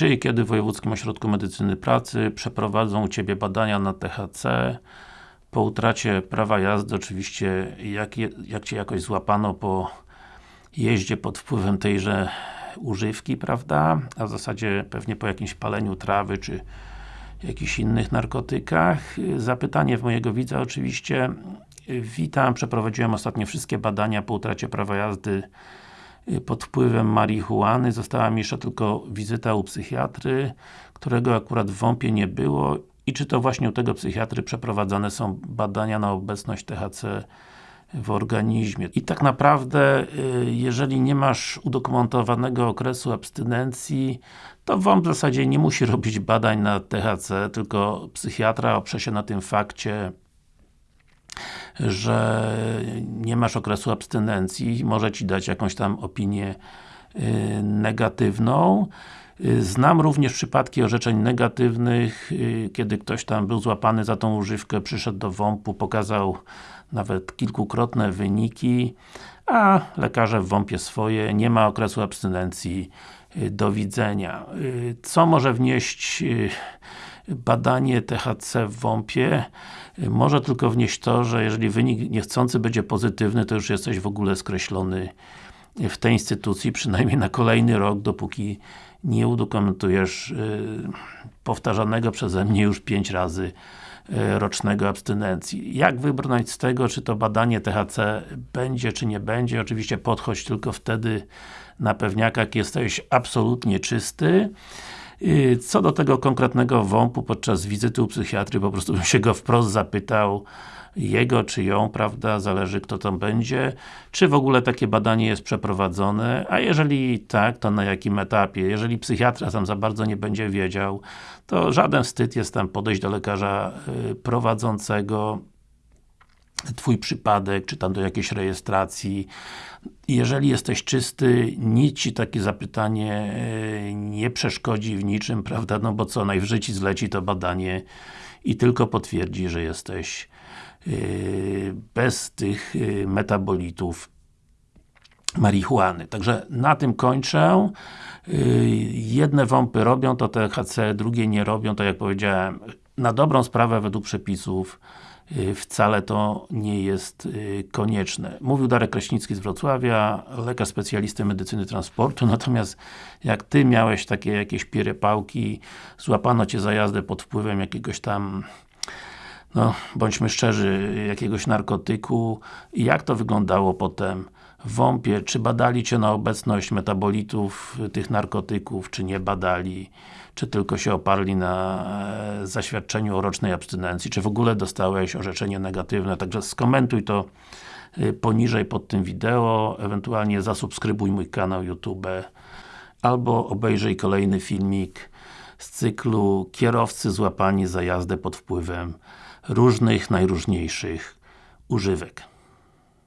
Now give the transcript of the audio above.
Czy i kiedy w Wojewódzkim Ośrodku Medycyny Pracy przeprowadzą u Ciebie badania na THC po utracie prawa jazdy, oczywiście jak, je, jak Cię jakoś złapano po jeździe pod wpływem tejże używki, prawda? A w zasadzie pewnie po jakimś paleniu trawy, czy jakichś innych narkotykach. Zapytanie w mojego widza oczywiście. Witam, przeprowadziłem ostatnio wszystkie badania po utracie prawa jazdy pod wpływem marihuany. Została mi jeszcze tylko wizyta u psychiatry, którego akurat w WOMP-ie nie było i czy to właśnie u tego psychiatry przeprowadzane są badania na obecność THC w organizmie. I tak naprawdę, y, jeżeli nie masz udokumentowanego okresu abstynencji, to WOMP w zasadzie nie musi robić badań na THC, tylko psychiatra oprze się na tym fakcie, że nie masz okresu abstynencji, może Ci dać jakąś tam opinię y, negatywną. Y, znam również przypadki orzeczeń negatywnych, kiedy ktoś tam był złapany za tą używkę, przyszedł do WOMP-u, pokazał nawet kilkukrotne wyniki, a lekarze w WOMP-ie swoje, nie ma okresu abstynencji, y, do widzenia. Y, co może wnieść y, badanie THC w WOMP-ie? Może tylko wnieść to, że jeżeli wynik niechcący będzie pozytywny, to już jesteś w ogóle skreślony w tej instytucji, przynajmniej na kolejny rok, dopóki nie udokumentujesz powtarzanego przeze mnie już pięć razy E, rocznego abstynencji. Jak wybrnąć z tego, czy to badanie THC będzie, czy nie będzie? Oczywiście podchodź tylko wtedy na pewniaka, jesteś absolutnie czysty. E, co do tego konkretnego WOMP-u podczas wizyty u psychiatry, po prostu bym się go wprost zapytał, jego czy ją, prawda, zależy kto tam będzie, czy w ogóle takie badanie jest przeprowadzone, a jeżeli tak, to na jakim etapie. Jeżeli psychiatra tam za bardzo nie będzie wiedział, to żaden wstyd jest tam podejść do lekarza y, prowadzącego Twój przypadek, czy tam do jakiejś rejestracji. Jeżeli jesteś czysty, nic Ci takie zapytanie y, nie przeszkodzi w niczym, prawda? No bo co, najwyżej Ci zleci to badanie i tylko potwierdzi, że jesteś Y, bez tych y, metabolitów marihuany. Także na tym kończę. Jedne WOMPy robią to THC, drugie nie robią, to jak powiedziałem, na dobrą sprawę według przepisów wcale to nie jest konieczne. Mówił Darek Kraśnicki z Wrocławia, lekarz specjalisty medycyny transportu, natomiast jak Ty miałeś takie jakieś pierepałki, złapano Cię za jazdę pod wpływem jakiegoś tam no, bądźmy szczerzy, jakiegoś narkotyku. I jak to wyglądało potem? W WOMP-ie, czy badali Cię na obecność metabolitów tych narkotyków, czy nie badali, czy tylko się oparli na e, zaświadczeniu o rocznej abstynencji, czy w ogóle dostałeś orzeczenie negatywne, także skomentuj to e, poniżej pod tym wideo, ewentualnie zasubskrybuj mój kanał YouTube. Albo obejrzyj kolejny filmik z cyklu Kierowcy złapani za jazdę pod wpływem różnych, najróżniejszych używek.